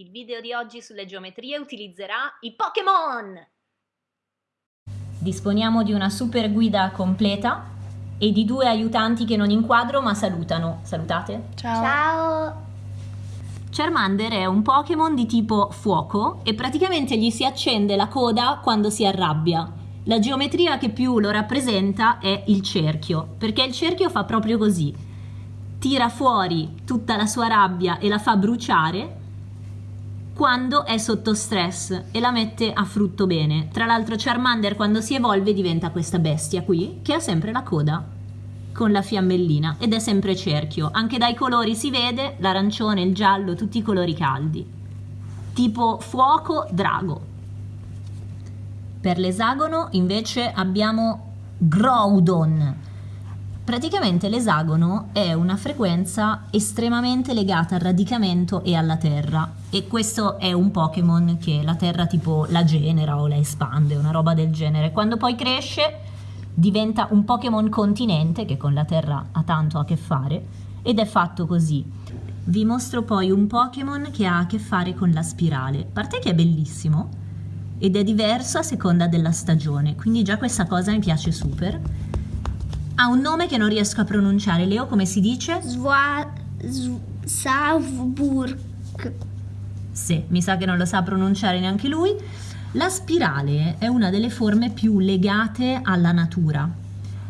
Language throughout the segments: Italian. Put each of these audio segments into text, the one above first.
Il video di oggi sulle geometrie utilizzerà i Pokémon! Disponiamo di una super guida completa e di due aiutanti che non inquadro ma salutano. Salutate. Ciao. Ciao. Charmander è un Pokémon di tipo fuoco e praticamente gli si accende la coda quando si arrabbia. La geometria che più lo rappresenta è il cerchio, perché il cerchio fa proprio così. Tira fuori tutta la sua rabbia e la fa bruciare quando è sotto stress e la mette a frutto bene. Tra l'altro Charmander quando si evolve diventa questa bestia qui che ha sempre la coda con la fiammellina ed è sempre cerchio. Anche dai colori si vede l'arancione, il giallo, tutti i colori caldi. Tipo fuoco, drago. Per l'esagono invece abbiamo Groudon. Praticamente l'esagono è una frequenza estremamente legata al radicamento e alla terra e questo è un Pokémon che la terra tipo la genera o la espande, una roba del genere. Quando poi cresce diventa un Pokémon continente che con la Terra ha tanto a che fare ed è fatto così. Vi mostro poi un Pokémon che ha a che fare con la spirale. A parte che è bellissimo ed è diverso a seconda della stagione, quindi già questa cosa mi piace super. Ha un nome che non riesco a pronunciare. Leo, come si dice? Sva... Savburg. Sì, mi sa che non lo sa pronunciare neanche lui. La spirale è una delle forme più legate alla natura,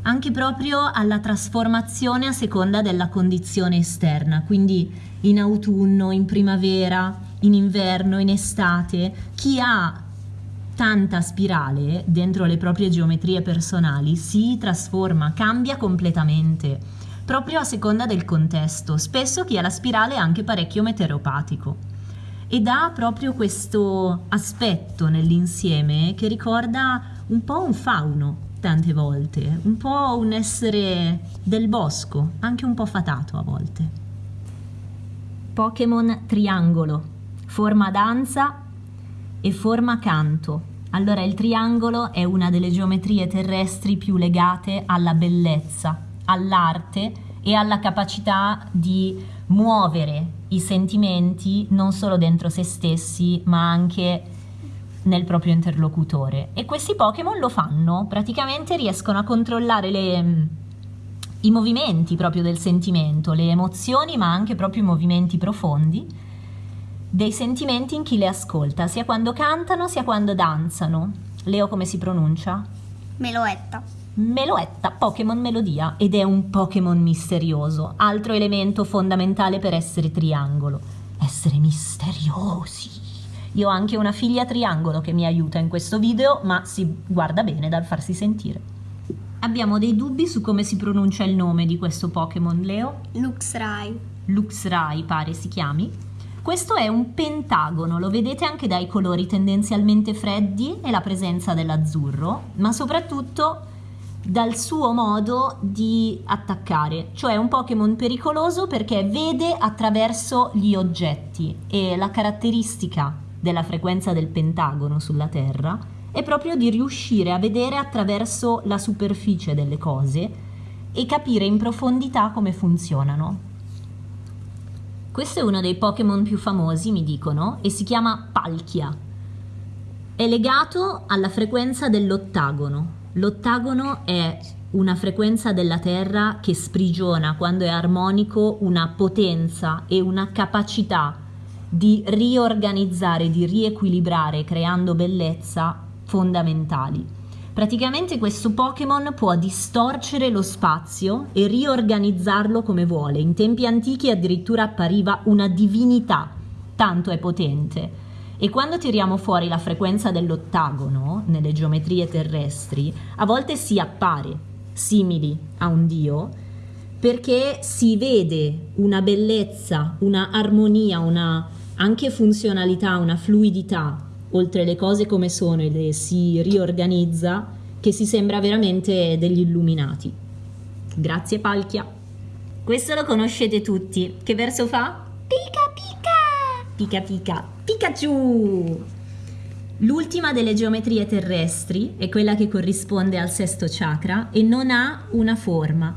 anche proprio alla trasformazione a seconda della condizione esterna, quindi in autunno, in primavera, in inverno, in estate. Chi ha tanta spirale dentro le proprie geometrie personali si trasforma, cambia completamente, proprio a seconda del contesto. Spesso chi ha la spirale è anche parecchio meteoropatico ed ha proprio questo aspetto nell'insieme che ricorda un po' un fauno tante volte, un po' un essere del bosco, anche un po' fatato a volte. Pokémon triangolo, forma danza e forma canto. Allora il triangolo è una delle geometrie terrestri più legate alla bellezza, all'arte e alla capacità di muovere i sentimenti non solo dentro se stessi, ma anche nel proprio interlocutore. E questi Pokémon lo fanno, praticamente riescono a controllare le, i movimenti proprio del sentimento, le emozioni, ma anche proprio i movimenti profondi dei sentimenti in chi le ascolta, sia quando cantano sia quando danzano. Leo come si pronuncia? Meloetta. Meloetta, Pokémon Melodia, ed è un Pokémon misterioso, altro elemento fondamentale per essere triangolo. Essere misteriosi. Io ho anche una figlia triangolo che mi aiuta in questo video, ma si guarda bene dal farsi sentire. Abbiamo dei dubbi su come si pronuncia il nome di questo Pokémon, Leo? Luxray. Luxray pare si chiami. Questo è un pentagono, lo vedete anche dai colori tendenzialmente freddi e la presenza dell'azzurro, ma soprattutto dal suo modo di attaccare, cioè un Pokémon pericoloso perché vede attraverso gli oggetti e la caratteristica della frequenza del pentagono sulla Terra è proprio di riuscire a vedere attraverso la superficie delle cose e capire in profondità come funzionano. Questo è uno dei Pokémon più famosi, mi dicono, e si chiama Palkia. È legato alla frequenza dell'ottagono, L'ottagono è una frequenza della Terra che sprigiona quando è armonico una potenza e una capacità di riorganizzare, di riequilibrare creando bellezza fondamentali. Praticamente questo Pokémon può distorcere lo spazio e riorganizzarlo come vuole. In tempi antichi addirittura appariva una divinità, tanto è potente. E quando tiriamo fuori la frequenza dell'ottagono nelle geometrie terrestri, a volte si appare simili a un dio perché si vede una bellezza, una armonia, una anche funzionalità, una fluidità oltre le cose come sono e le si riorganizza che si sembra veramente degli illuminati. Grazie Palchia. Questo lo conoscete tutti. Che verso fa? Pica pica! Pica pica. Pikachu! L'ultima delle geometrie terrestri è quella che corrisponde al sesto chakra e non ha una forma.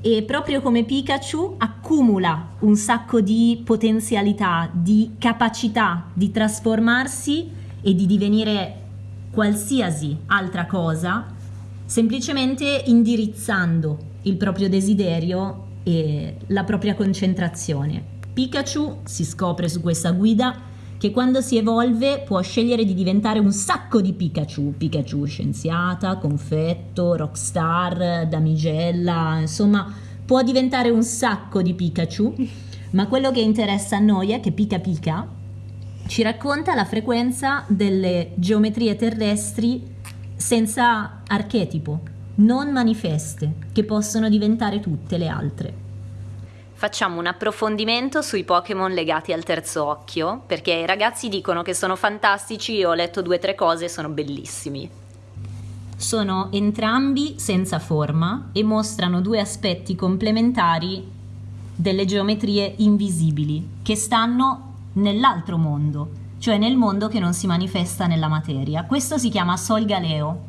E proprio come Pikachu accumula un sacco di potenzialità, di capacità di trasformarsi e di divenire qualsiasi altra cosa, semplicemente indirizzando il proprio desiderio e la propria concentrazione. Pikachu si scopre su questa guida che quando si evolve può scegliere di diventare un sacco di Pikachu, Pikachu scienziata, confetto, rockstar, damigella, insomma può diventare un sacco di Pikachu, ma quello che interessa a noi è che Pika Pika ci racconta la frequenza delle geometrie terrestri senza archetipo, non manifeste, che possono diventare tutte le altre. Facciamo un approfondimento sui Pokémon legati al terzo occhio, perché i ragazzi dicono che sono fantastici, ho letto due o tre cose, sono bellissimi. Sono entrambi senza forma e mostrano due aspetti complementari delle geometrie invisibili che stanno nell'altro mondo, cioè nel mondo che non si manifesta nella materia. Questo si chiama Sol Galeo.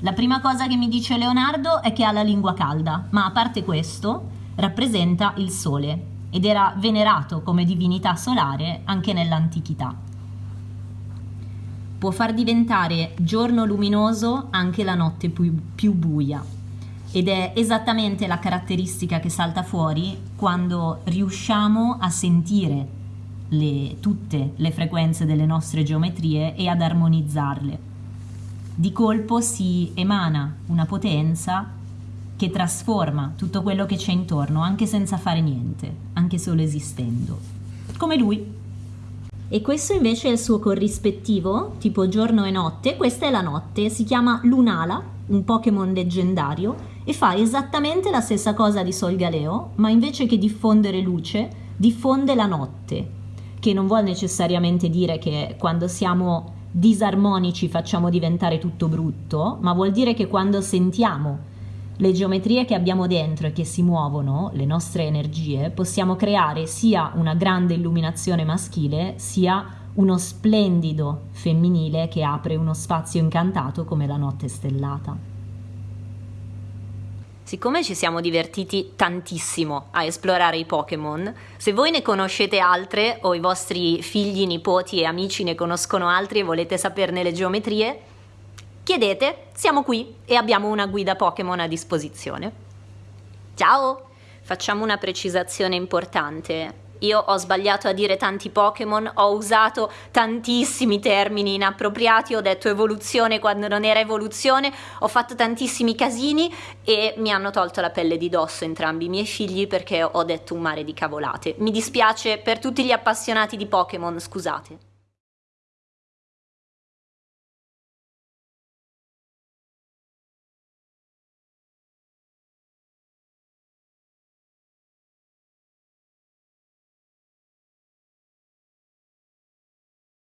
La prima cosa che mi dice Leonardo è che ha la lingua calda, ma a parte questo rappresenta il Sole ed era venerato come divinità solare anche nell'antichità. Può far diventare giorno luminoso anche la notte più, più buia ed è esattamente la caratteristica che salta fuori quando riusciamo a sentire le, tutte le frequenze delle nostre geometrie e ad armonizzarle. Di colpo si emana una potenza che trasforma tutto quello che c'è intorno, anche senza fare niente, anche solo esistendo. Come lui. E questo invece è il suo corrispettivo, tipo giorno e notte. Questa è la notte, si chiama Lunala, un Pokémon leggendario, e fa esattamente la stessa cosa di Solgaleo, ma invece che diffondere luce, diffonde la notte, che non vuol necessariamente dire che quando siamo disarmonici facciamo diventare tutto brutto, ma vuol dire che quando sentiamo le geometrie che abbiamo dentro e che si muovono, le nostre energie, possiamo creare sia una grande illuminazione maschile, sia uno splendido femminile che apre uno spazio incantato come la notte stellata. Siccome ci siamo divertiti tantissimo a esplorare i Pokémon, se voi ne conoscete altre o i vostri figli, nipoti e amici ne conoscono altri e volete saperne le geometrie, Chiedete, siamo qui e abbiamo una guida Pokémon a disposizione. Ciao! Facciamo una precisazione importante. Io ho sbagliato a dire tanti Pokémon, ho usato tantissimi termini inappropriati, ho detto evoluzione quando non era evoluzione, ho fatto tantissimi casini e mi hanno tolto la pelle di dosso entrambi i miei figli perché ho detto un mare di cavolate. Mi dispiace per tutti gli appassionati di Pokémon, scusate.